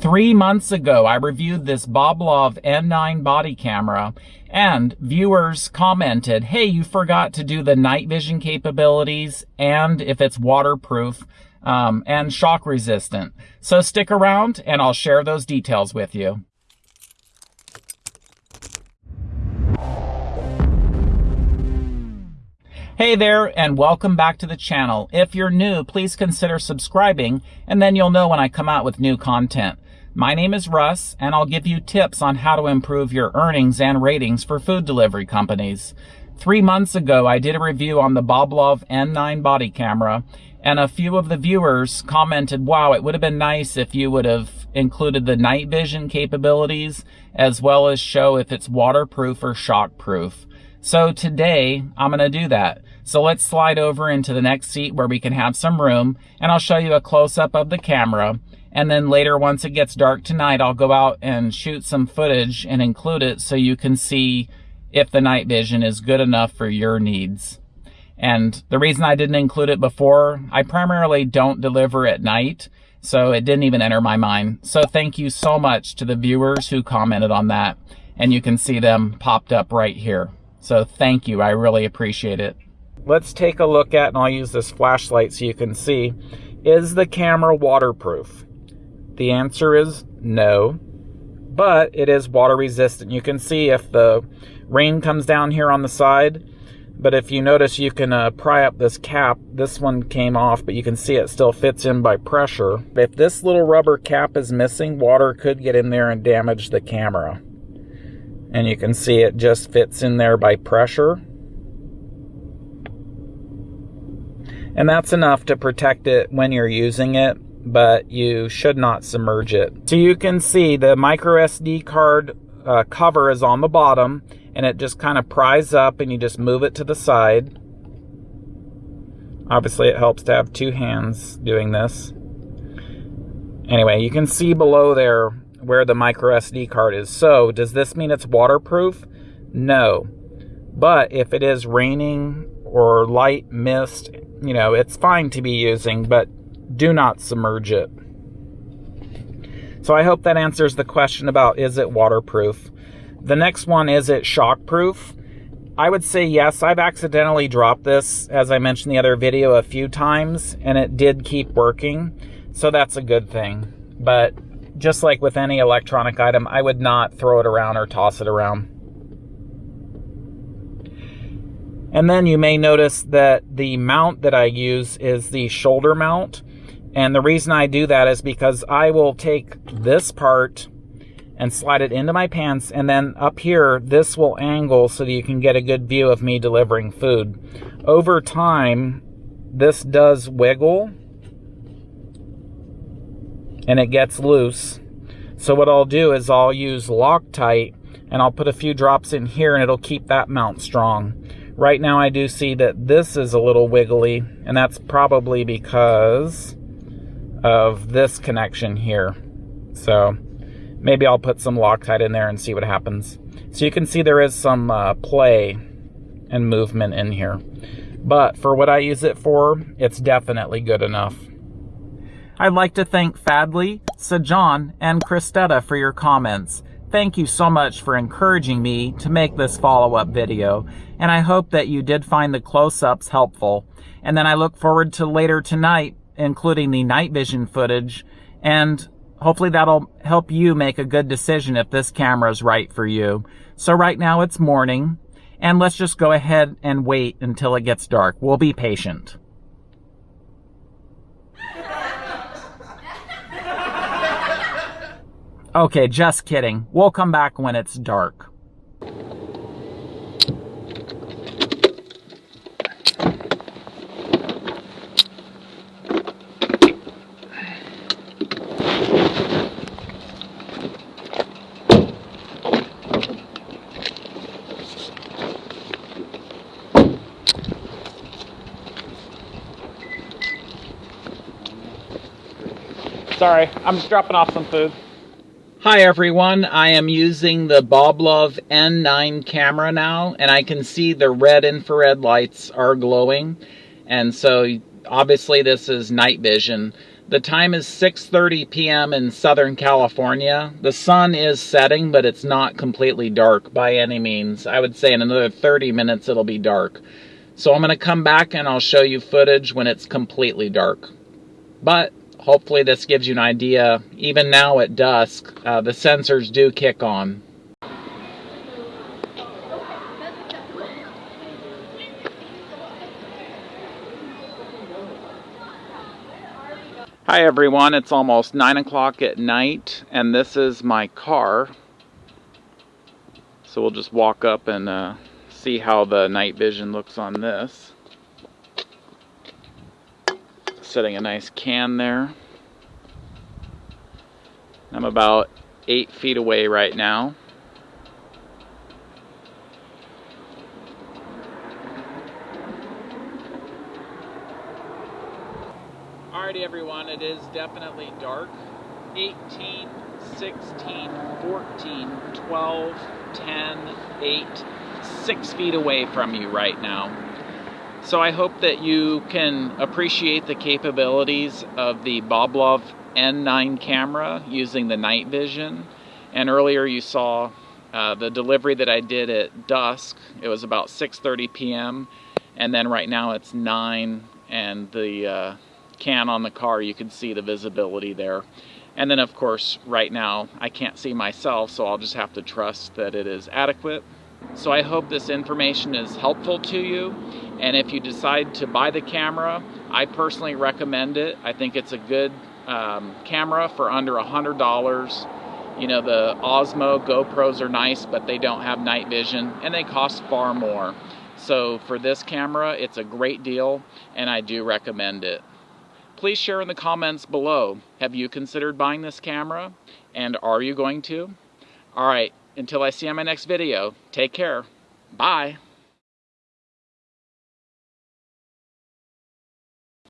Three months ago, I reviewed this Boblov N9 body camera and viewers commented, hey, you forgot to do the night vision capabilities and if it's waterproof um, and shock resistant. So stick around and I'll share those details with you. Hey there, and welcome back to the channel. If you're new, please consider subscribing, and then you'll know when I come out with new content. My name is Russ, and I'll give you tips on how to improve your earnings and ratings for food delivery companies. Three months ago, I did a review on the Boblov N9 body camera, and a few of the viewers commented, wow, it would have been nice if you would have included the night vision capabilities, as well as show if it's waterproof or shockproof. So today, I'm going to do that. So let's slide over into the next seat where we can have some room and I'll show you a close-up of the camera. And then later, once it gets dark tonight, I'll go out and shoot some footage and include it so you can see if the night vision is good enough for your needs. And the reason I didn't include it before, I primarily don't deliver at night, so it didn't even enter my mind. So thank you so much to the viewers who commented on that. And you can see them popped up right here. So thank you, I really appreciate it let's take a look at, and I'll use this flashlight so you can see, is the camera waterproof? The answer is no, but it is water resistant. You can see if the rain comes down here on the side, but if you notice you can uh, pry up this cap, this one came off, but you can see it still fits in by pressure. If this little rubber cap is missing, water could get in there and damage the camera. And you can see it just fits in there by pressure. And that's enough to protect it when you're using it, but you should not submerge it. So you can see the micro SD card uh, cover is on the bottom and it just kind of pries up and you just move it to the side. Obviously it helps to have two hands doing this. Anyway, you can see below there where the micro SD card is. So does this mean it's waterproof? No. But if it is raining or light mist you know, it's fine to be using, but do not submerge it. So I hope that answers the question about is it waterproof. The next one, is it shockproof? I would say yes. I've accidentally dropped this, as I mentioned the other video, a few times, and it did keep working. So that's a good thing. But just like with any electronic item, I would not throw it around or toss it around. And then you may notice that the mount that I use is the shoulder mount. And the reason I do that is because I will take this part and slide it into my pants and then up here this will angle so that you can get a good view of me delivering food. Over time this does wiggle and it gets loose. So what I'll do is I'll use Loctite and I'll put a few drops in here and it'll keep that mount strong. Right now I do see that this is a little wiggly, and that's probably because of this connection here. So maybe I'll put some Loctite in there and see what happens. So you can see there is some uh, play and movement in here. But for what I use it for, it's definitely good enough. I'd like to thank Fadley, Sajan, and Christetta for your comments. Thank you so much for encouraging me to make this follow-up video, and I hope that you did find the close-ups helpful. And then I look forward to later tonight, including the night vision footage, and hopefully that'll help you make a good decision if this camera is right for you. So right now it's morning, and let's just go ahead and wait until it gets dark. We'll be patient. Okay, just kidding. We'll come back when it's dark. Sorry, I'm just dropping off some food. Hi everyone, I am using the Boblov N9 camera now and I can see the red infrared lights are glowing and so obviously this is night vision. The time is 6:30 p.m. in Southern California. The sun is setting, but it's not completely dark by any means. I would say in another 30 minutes it'll be dark. So I'm going to come back and I'll show you footage when it's completely dark. But hopefully this gives you an idea. Even now at dusk, uh, the sensors do kick on. Hi everyone, it's almost 9 o'clock at night and this is my car. So we'll just walk up and uh, see how the night vision looks on this. Setting a nice can there. I'm about 8 feet away right now. Alrighty everyone, it is definitely dark. 18, 16, 14, 12, 10, 8, 6 feet away from you right now. So I hope that you can appreciate the capabilities of the Boblov N9 camera using the night vision. And earlier you saw uh, the delivery that I did at dusk. It was about 6.30 p.m. And then right now it's 9 and the uh, can on the car, you can see the visibility there. And then of course, right now, I can't see myself, so I'll just have to trust that it is adequate. So I hope this information is helpful to you. And if you decide to buy the camera, I personally recommend it. I think it's a good um, camera for under a $100. You know, the Osmo GoPros are nice, but they don't have night vision and they cost far more. So for this camera, it's a great deal and I do recommend it. Please share in the comments below. Have you considered buying this camera? And are you going to? Alright, until I see you on my next video, take care. Bye.